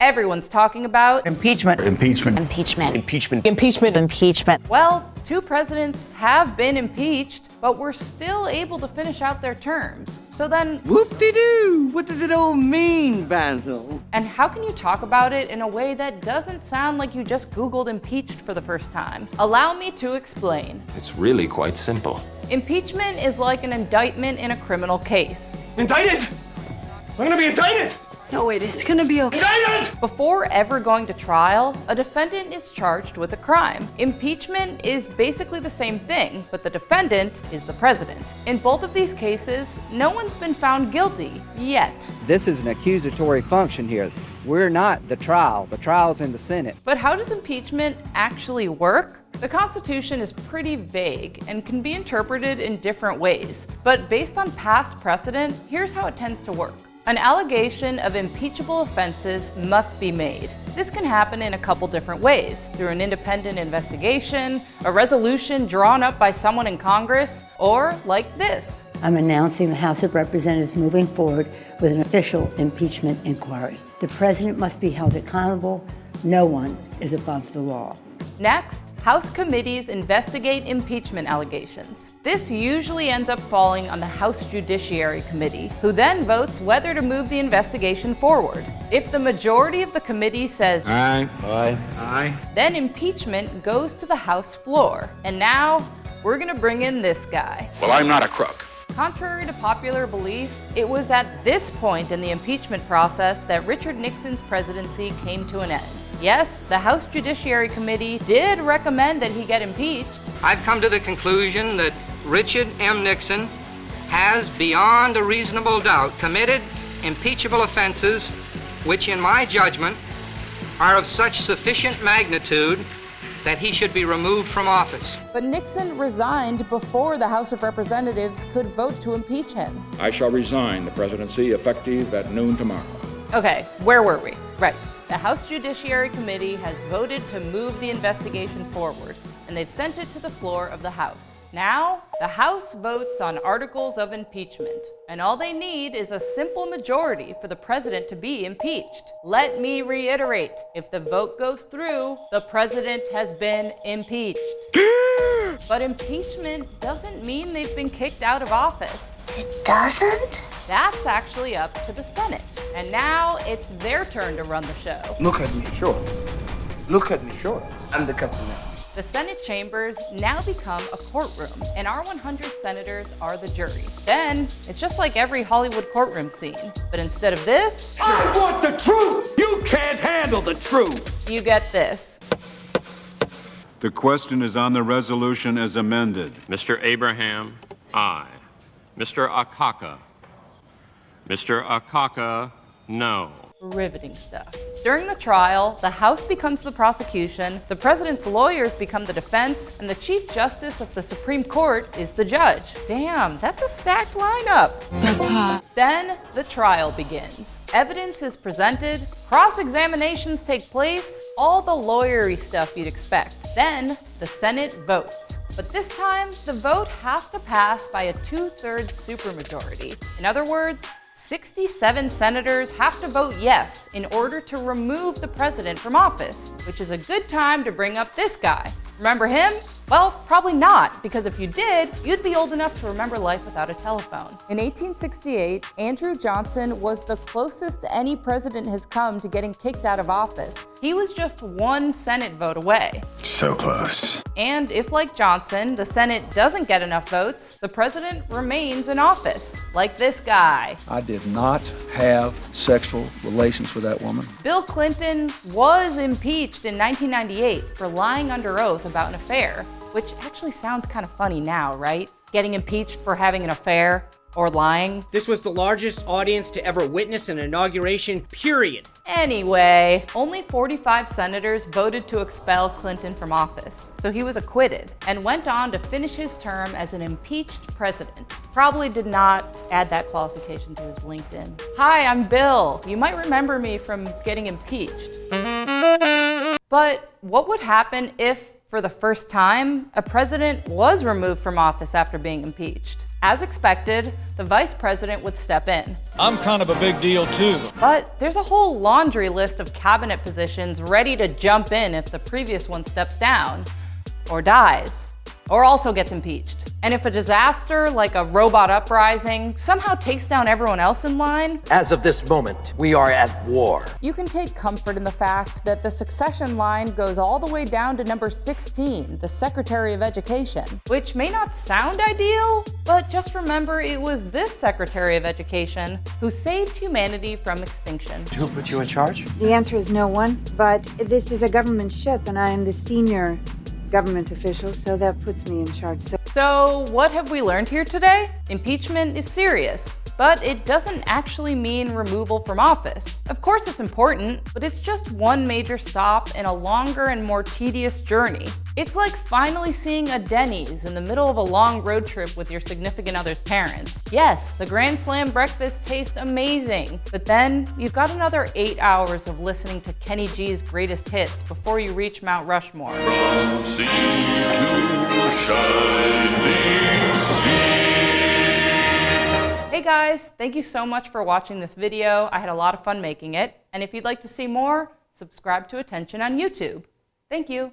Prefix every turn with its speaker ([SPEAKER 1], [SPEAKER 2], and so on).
[SPEAKER 1] everyone's talking about
[SPEAKER 2] impeachment.
[SPEAKER 3] Impeachment.
[SPEAKER 4] Impeachment.
[SPEAKER 5] Impeachment.
[SPEAKER 4] Impeachment. Impeachment.
[SPEAKER 1] Well, two presidents have been impeached, but were still able to finish out their terms. So then,
[SPEAKER 6] whoop-de-doo! What does it all mean, Basil?
[SPEAKER 1] And how can you talk about it in a way that doesn't sound like you just Googled impeached for the first time? Allow me to explain.
[SPEAKER 5] It's really quite simple.
[SPEAKER 1] Impeachment is like an indictment in a criminal case.
[SPEAKER 7] Indicted! I'm gonna be indicted!
[SPEAKER 6] No, wait, it's gonna be okay.
[SPEAKER 7] Indicted!
[SPEAKER 1] Before ever going to trial, a defendant is charged with a crime. Impeachment is basically the same thing, but the defendant is the president. In both of these cases, no one's been found guilty, yet.
[SPEAKER 8] This is an accusatory function here. We're not the trial. The trial's in the Senate.
[SPEAKER 1] But how does impeachment actually work? The Constitution is pretty vague and can be interpreted in different ways. But based on past precedent, here's how it tends to work. An allegation of impeachable offenses must be made. This can happen in a couple different ways, through an independent investigation, a resolution drawn up by someone in Congress, or like this.
[SPEAKER 9] I'm announcing the House of Representatives moving forward with an official impeachment inquiry. The president must be held accountable. No one is above the law.
[SPEAKER 1] Next, House committees investigate impeachment allegations. This usually ends up falling on the House Judiciary Committee, who then votes whether to move the investigation forward. If the majority of the committee says
[SPEAKER 3] aye, aye, aye,
[SPEAKER 1] then impeachment goes to the House floor. And now, we're gonna bring in this guy.
[SPEAKER 3] Well, I'm not a crook.
[SPEAKER 1] Contrary to popular belief, it was at this point in the impeachment process that Richard Nixon's presidency came to an end. Yes, the House Judiciary Committee did recommend that he get impeached.
[SPEAKER 10] I've come to the conclusion that Richard M. Nixon has, beyond a reasonable doubt, committed impeachable offenses which, in my judgment, are of such sufficient magnitude that he should be removed from office.
[SPEAKER 1] But Nixon resigned before the House of Representatives could vote to impeach him.
[SPEAKER 3] I shall resign the presidency effective at noon tomorrow.
[SPEAKER 1] Okay, where were we? Right. The House Judiciary Committee has voted to move the investigation forward, and they've sent it to the floor of the House. Now, the House votes on articles of impeachment, and all they need is a simple majority for the president to be impeached. Let me reiterate, if the vote goes through, the president has been impeached. but impeachment doesn't mean they've been kicked out of office.
[SPEAKER 4] It doesn't?
[SPEAKER 1] That's actually up to the Senate. And now it's their turn to run the show.
[SPEAKER 7] Look at me, sure. Look at me, sure. I'm the captain now.
[SPEAKER 1] The Senate chambers now become a courtroom, and our 100 senators are the jury. Then, it's just like every Hollywood courtroom scene. But instead of this...
[SPEAKER 7] I want the truth! You can't handle the truth!
[SPEAKER 1] You get this.
[SPEAKER 11] The question is on the resolution as amended.
[SPEAKER 5] Mr. Abraham, aye. Mr. Akaka, Mr. Akaka, no.
[SPEAKER 1] Riveting stuff. During the trial, the House becomes the prosecution, the president's lawyers become the defense, and the Chief Justice of the Supreme Court is the judge. Damn, that's a stacked lineup.
[SPEAKER 4] That's hot.
[SPEAKER 1] Then the trial begins. Evidence is presented, cross-examinations take place, all the lawyery stuff you'd expect. Then the Senate votes. But this time, the vote has to pass by a two-thirds supermajority. In other words, 67 senators have to vote yes in order to remove the president from office, which is a good time to bring up this guy. Remember him? Well, probably not, because if you did, you'd be old enough to remember life without a telephone. In 1868, Andrew Johnson was the closest any president has come to getting kicked out of office. He was just one Senate vote away.
[SPEAKER 3] So close.
[SPEAKER 1] And if, like Johnson, the Senate doesn't get enough votes, the president remains in office, like this guy.
[SPEAKER 12] I did not have sexual relations with that woman.
[SPEAKER 1] Bill Clinton was impeached in 1998 for lying under oath about an affair which actually sounds kind of funny now, right? Getting impeached for having an affair or lying.
[SPEAKER 13] This was the largest audience to ever witness an inauguration, period.
[SPEAKER 1] Anyway, only 45 senators voted to expel Clinton from office, so he was acquitted and went on to finish his term as an impeached president. Probably did not add that qualification to his LinkedIn. Hi, I'm Bill. You might remember me from getting impeached. But what would happen if for the first time, a president was removed from office after being impeached. As expected, the vice president would step in.
[SPEAKER 2] I'm kind of a big deal too.
[SPEAKER 1] But there's a whole laundry list of cabinet positions ready to jump in if the previous one steps down, or dies, or also gets impeached. And if a disaster like a robot uprising somehow takes down everyone else in line,
[SPEAKER 14] as of this moment, we are at war.
[SPEAKER 1] You can take comfort in the fact that the succession line goes all the way down to number 16, the Secretary of Education, which may not sound ideal, but just remember it was this Secretary of Education who saved humanity from extinction.
[SPEAKER 14] Who put you in charge?
[SPEAKER 15] The answer is no one, but this is a government ship and I am the senior government official, so that puts me in charge. So,
[SPEAKER 1] so what have we learned here today? Impeachment is serious, but it doesn't actually mean removal from office. Of course it's important, but it's just one major stop in a longer and more tedious journey. It's like finally seeing a Denny's in the middle of a long road trip with your significant other's parents. Yes, the Grand Slam breakfast tastes amazing, but then you've got another eight hours of listening to Kenny G's greatest hits before you reach Mount Rushmore.
[SPEAKER 16] From sea to shining
[SPEAKER 1] guys, thank you so much for watching this video. I had a lot of fun making it. And if you'd like to see more, subscribe to Attention on YouTube. Thank you.